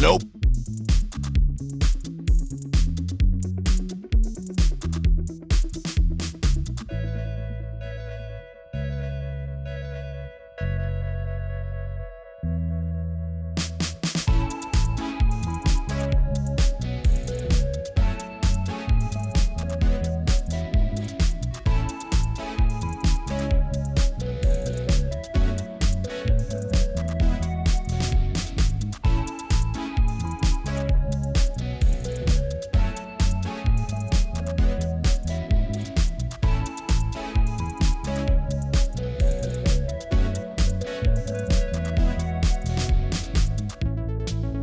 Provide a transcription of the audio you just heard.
Nope.